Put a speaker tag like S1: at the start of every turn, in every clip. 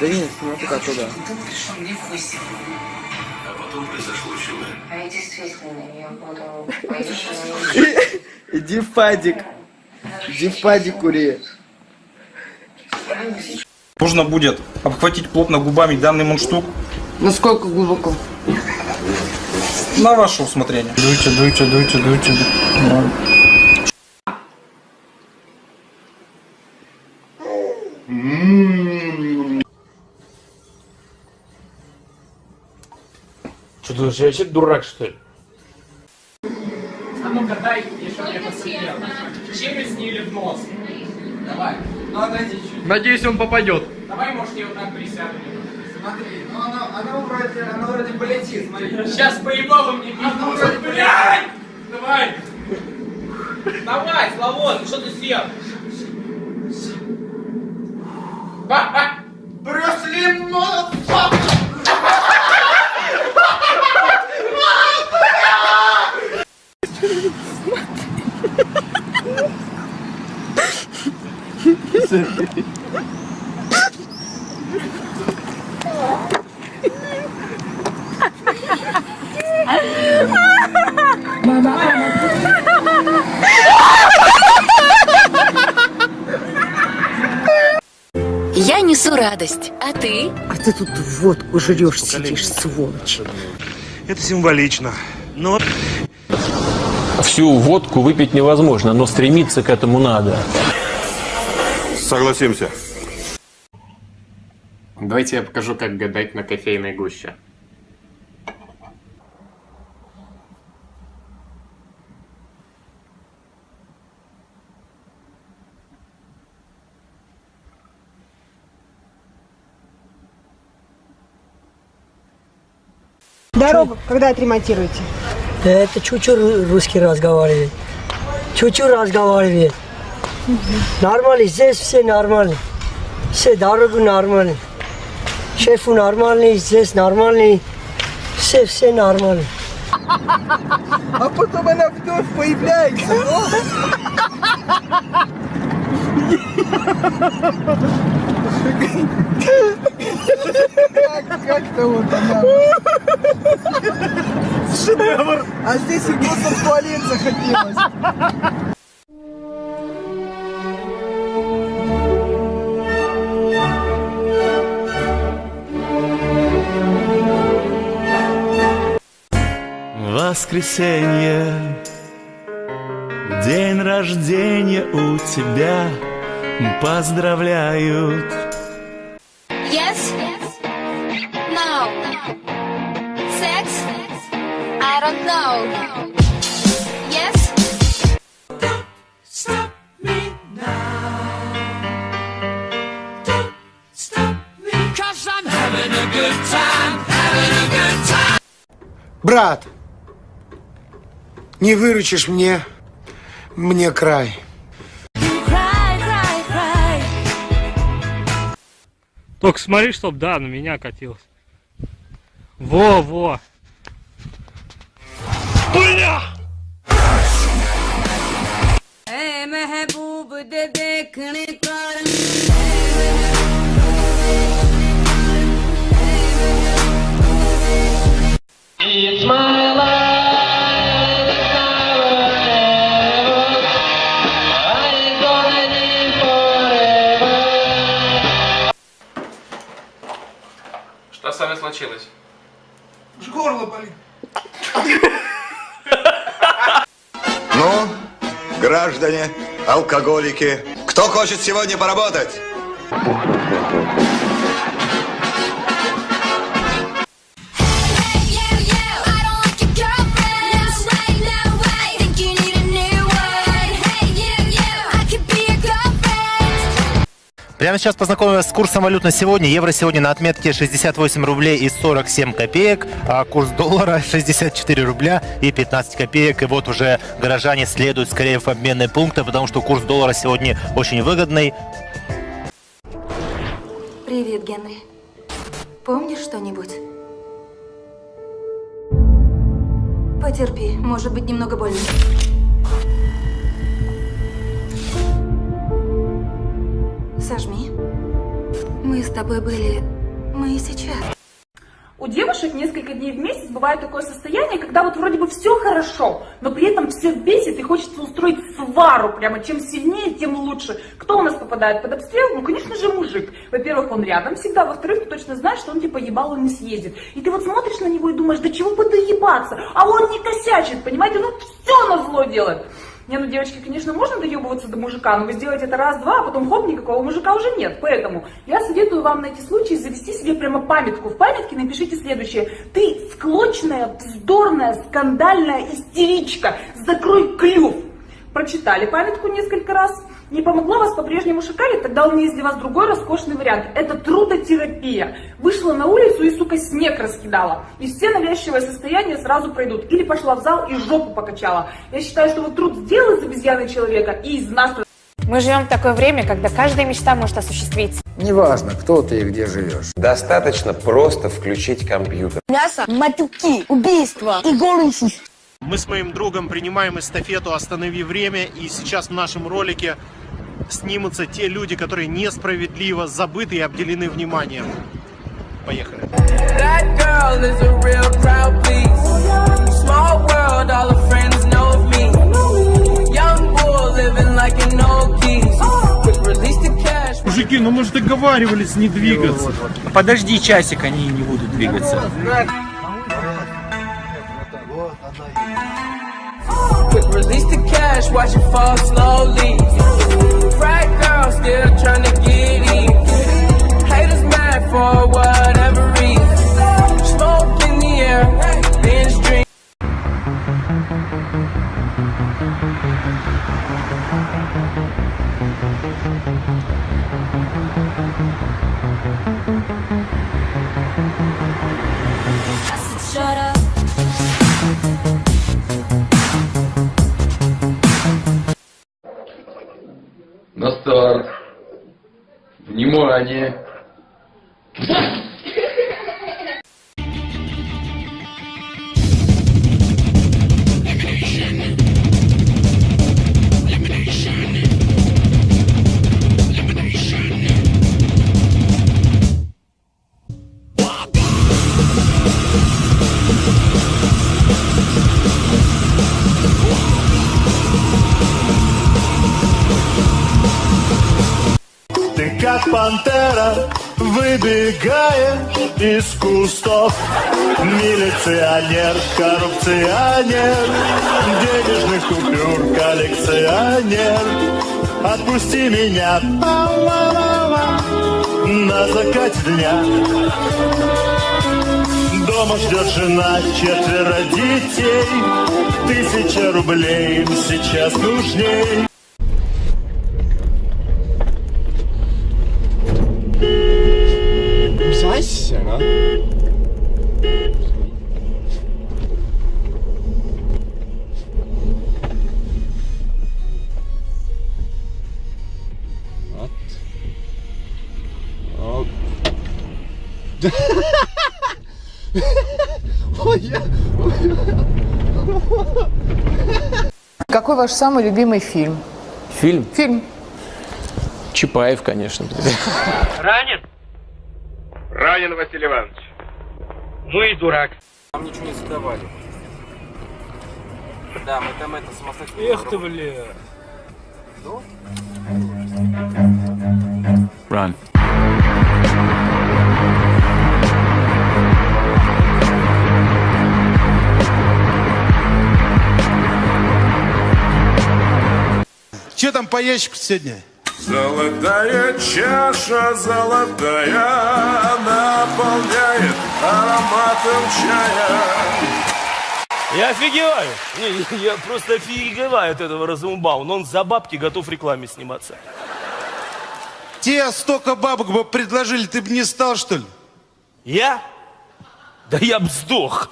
S1: Да нет, смотри как туда.
S2: А потом произошло чудо.
S3: А я действительно ее буду
S1: Иди в падик. Иди в падик кури.
S4: Нужно будет обхватить плотно губами данный мундштук
S5: Насколько глубоко?
S4: на ваше усмотрение. Дуйте, дуйте, дуйте, дуйте. Давай.
S6: Что ты я вообще дурак, что ли?
S7: А ну-ка дай, мне посмотрел. Через или в нос? Давай. Ну, отойди чуть.
S6: Надеюсь, он попадет.
S7: Давай, может, я вот так присяду.
S1: Смотри, ну она, она вроде, она вроде полетит, смотри.
S7: Сейчас по-ебалу мне пиздец. Блядь! Давай! Давай, Славон, что ты съел? Ха-ха!
S1: Брюсли,
S8: радость, а ты?
S9: А ты тут водку жрешь, сидишь, сволочь.
S10: Это символично. Но
S6: Всю водку выпить невозможно, но стремиться к этому надо.
S10: согласимся.
S11: Давайте я покажу, как гадать на кофейной гуще.
S5: Дорогу когда отремонтируете?
S9: Это чуть-чуть русский разговаривает. Чуть-чуть разговаривает. Нормально, здесь все нормально. Все дорогу нормально. Шефу нормальный, здесь нормальный. Все, все нормально.
S1: А потом она вновь появляется. Как, как-то вот она. Шедевр. А здесь и просто в туалет захотелось.
S10: Воскресенье, день рождения у тебя, поздравляют.
S8: I don't know. Yes?
S12: Брат, не выручишь мне, мне край.
S7: Только смотри, чтоб, да, на меня катилось. Во,
S2: Ну, граждане, алкоголики, кто хочет сегодня поработать?
S13: Прямо сейчас познакомим вас с курсом валют на сегодня. Евро сегодня на отметке 68 рублей и 47 копеек, а курс доллара 64 рубля и 15 копеек. И вот уже горожане следуют скорее в обменные пункты, потому что курс доллара сегодня очень выгодный.
S8: Привет, Генри. Помнишь что-нибудь? Потерпи, может быть немного больно. Сожми. Мы с тобой были... Мы и сейчас.
S14: У девушек несколько дней в месяц бывает такое состояние, когда вот вроде бы все хорошо, но при этом все бесит и хочется устроить свару. Прямо чем сильнее, тем лучше. Кто у нас попадает под обстрел? Ну, конечно же, мужик. Во-первых, он рядом всегда. Во-вторых, ты точно знаешь, что он типа ебало не съездит. И ты вот смотришь на него и думаешь, да чего бы доебаться? А он не косячит, понимаете? Ну, все на зло делает. Не, ну, девочки, конечно, можно доебываться до мужика, но вы сделаете это раз-два, а потом хоп, никакого мужика уже нет. Поэтому я советую вам на эти случаи завести себе прямо памятку. В памятке напишите следующее. Ты склочная, вздорная, скандальная истеричка. Закрой клюв. Прочитали памятку несколько раз. Не помогла вас по-прежнему шикарить, тогда у меня есть для вас другой роскошный вариант. Это трудотерапия. Вышла на улицу и, сука, снег раскидала. И все навязчивые состояния сразу пройдут. Или пошла в зал и жопу покачала. Я считаю, что вот труд сделал из обезьяны человека и из нас...
S15: Мы живем в такое время, когда каждая мечта может осуществиться.
S16: Неважно, кто ты и где живешь.
S17: Достаточно просто включить компьютер.
S18: Мясо, матюки, убийства и голый
S19: Мы с моим другом принимаем эстафету «Останови время», и сейчас в нашем ролике снимутся те люди, которые несправедливо забыты и обделены вниманием. Поехали.
S20: Мужики, ну мы же договаривались не двигаться.
S21: Подожди часик, они не будут двигаться.
S22: Cash, watch it fall slowly. Right girl, still trying to get
S20: ခြင်း пантера, выбегаешь из кустов. Милиционер, коррупционер, денежных купюр коллекционер. Отпусти меня на закате дня. Дома ждет жена, четверо детей. Тысяча рублей им сейчас нужней.
S23: Зайся, а? Вот. Вот. Ой, я...
S18: Какой ваш самый любимый фильм?
S6: Фильм?
S18: Фильм.
S6: Чапаев, конечно.
S24: Ранен?
S25: Ранен, Василий Иванович.
S24: Ну и дурак.
S21: Нам ничего не задавали. Да, мы там это самостоятельно... Эх ты, бля.
S20: Run.
S10: Че там по ящику сегодня?
S26: Золотая чаша золотая наполняет ароматом чая.
S1: Я офигеваю. Не, я просто офигеваю от этого Разумбауна. Он за бабки готов в рекламе сниматься.
S10: Те столько бабок бы предложили, ты бы не стал, что ли?
S1: Я? Да я б сдох.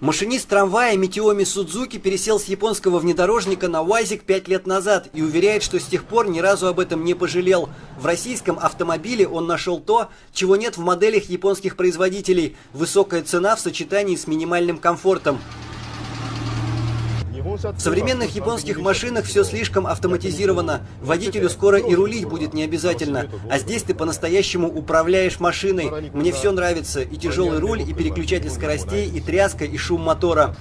S27: Машинист трамвая Митиоми Судзуки пересел с японского внедорожника на УАЗик 5 лет назад и уверяет, что с тех пор ни разу об этом не пожалел. В российском автомобиле он нашел то, чего нет в моделях японских производителей – высокая цена в сочетании с минимальным комфортом. В современных японских машинах все слишком автоматизировано. Водителю скоро и рулить будет не обязательно. А здесь ты по-настоящему управляешь машиной. Мне все нравится. И тяжелый руль, и переключатель скоростей, и тряска, и шум мотора.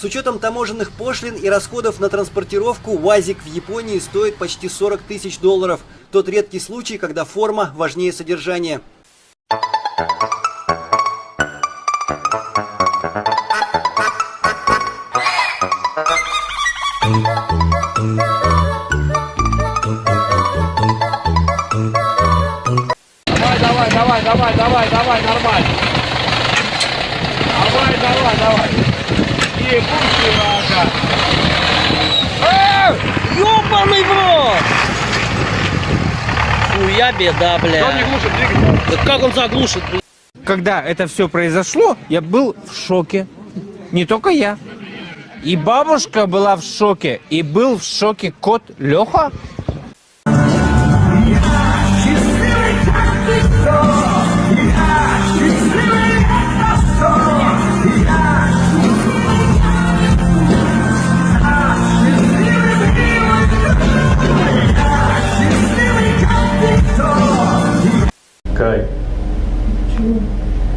S27: С учетом таможенных пошлин и расходов на транспортировку, УАЗик в Японии стоит почти 40 тысяч долларов. Тот редкий случай, когда форма важнее содержания.
S10: Давай,
S28: Хуя беда, бля.
S10: Он не глушит двигатель.
S28: Да как он заглушит, бля?
S2: Когда это все произошло, я был в шоке. Не только я. И бабушка была в шоке, и был в шоке кот Леха.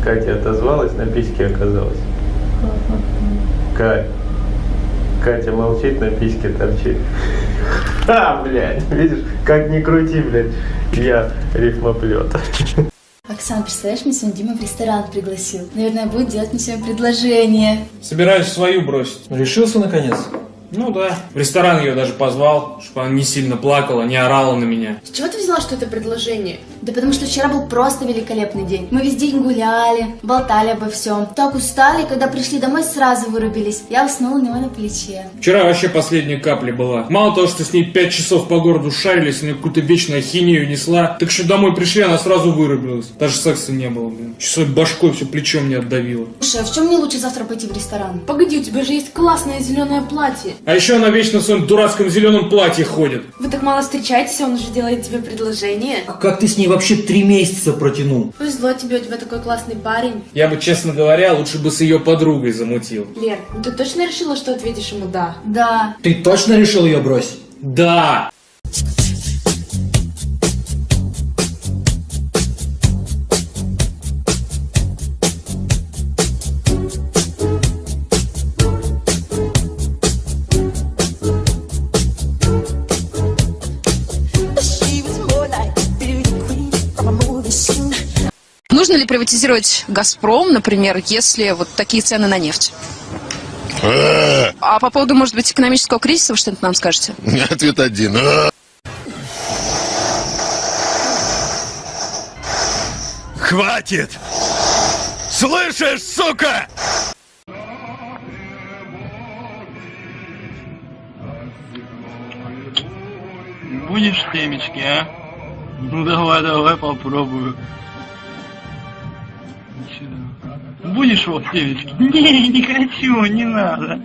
S13: Катя отозвалась, на письке оказалась. Кать. Катя молчит, на письке торчит. А, блядь, видишь, как ни крути, блядь, я рифмоплет.
S9: Оксана, представляешь, меня сегодня Дима в ресторан пригласил. Наверное, будет делать мне сегодня предложение.
S21: Собираюсь свою бросить. Решился наконец? Ну да. В ресторан ее даже позвал, чтобы она не сильно плакала, не орала на меня.
S9: С чего ты взяла, что это предложение? Да потому что вчера был просто великолепный день. Мы весь день гуляли, болтали обо всем. Так устали, когда пришли домой, сразу вырубились. Я уснула у него на плече.
S21: Вчера вообще последняя капля была. Мало того, что с ней пять часов по городу шарились, она какую-то вечную ахинею несла, так еще домой пришли, она сразу вырубилась. Даже секса не было, блин. Часой башкой все плечом не отдавило.
S9: Слушай, а в чем мне лучше завтра пойти в ресторан?
S29: Погоди, у тебя же есть классное зеленое платье.
S21: А еще она вечно в своем дурацком зеленом платье ходит.
S29: Вы так мало встречаетесь, а он уже делает тебе предложение.
S2: Как ты с ней вообще три месяца протянул?
S29: Повезло тебе, у тебя такой классный парень.
S21: Я бы, честно говоря, лучше бы с ее подругой замутил.
S29: Лер, ну ты точно решила, что ответишь ему «да»?
S9: Да.
S2: Ты точно решил ее бросить?
S21: Да!
S18: Приватизировать «Газпром», например, если вот такие цены на нефть? А по поводу, может быть, экономического кризиса вы что-нибудь нам скажете?
S30: Ответ один.
S31: Хватит! Слышишь, сука?
S10: Будешь темечки, а? Ну давай, давай попробую. Будешь вот темечки? Не, не хочу, не надо.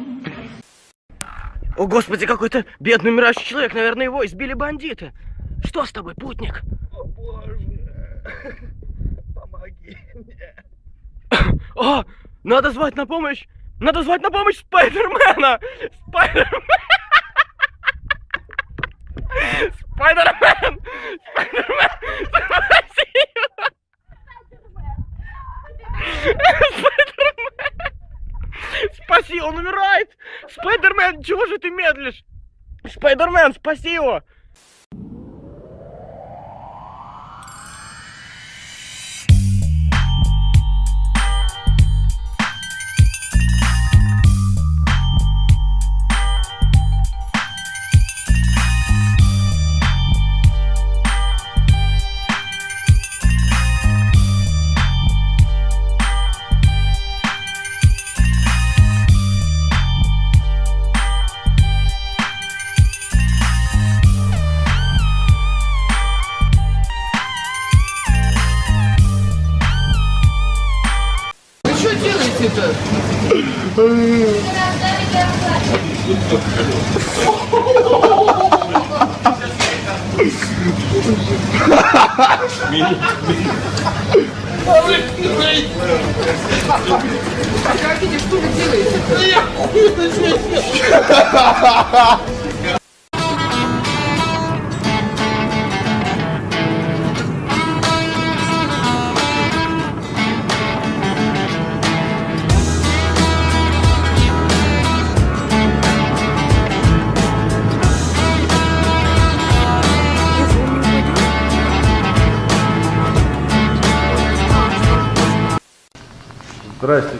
S28: О, господи, какой-то бедный умирающий человек, наверное, его избили бандиты. Что с тобой, путник?
S10: О боже, помоги мне.
S28: О, надо звать на помощь! Надо звать на помощь Спайдермена! Спайдермен! Спайдермен! Спайдермен! Спаси, он умирает! Спайдермен, чего же ты медлишь? Спайдермен, спаси его!
S32: Делаете-то?
S30: Ha ha!
S33: Здрасте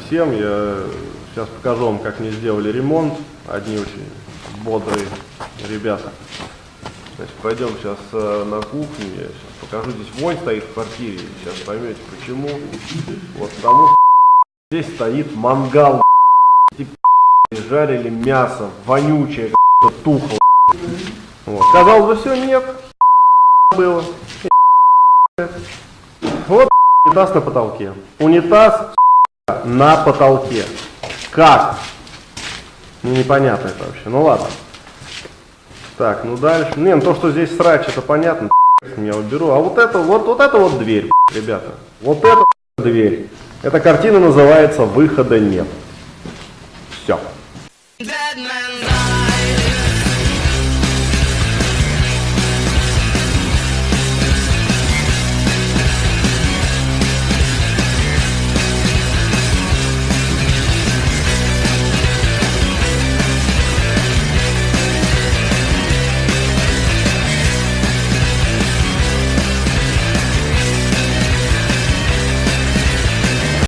S33: всем, я сейчас покажу вам, как мне сделали ремонт. Одни очень бодрые ребята. Значит, пойдем сейчас э, на кухню, я сейчас покажу. Здесь вонь стоит в квартире, сейчас поймете почему. Вот потому что здесь стоит мангал. Жарили мясо, вонючее, тухло. Вот. Казалось бы, все, нет. Было. Вот унитаз на потолке. Унитаз на потолке. Как? Ну, непонятно это вообще. Ну, ладно. Так, ну дальше. Не, ну то, что здесь срач, это понятно. Я уберу. А вот это, вот, вот это вот дверь, ребята. Вот это дверь. Эта картина называется «Выхода нет».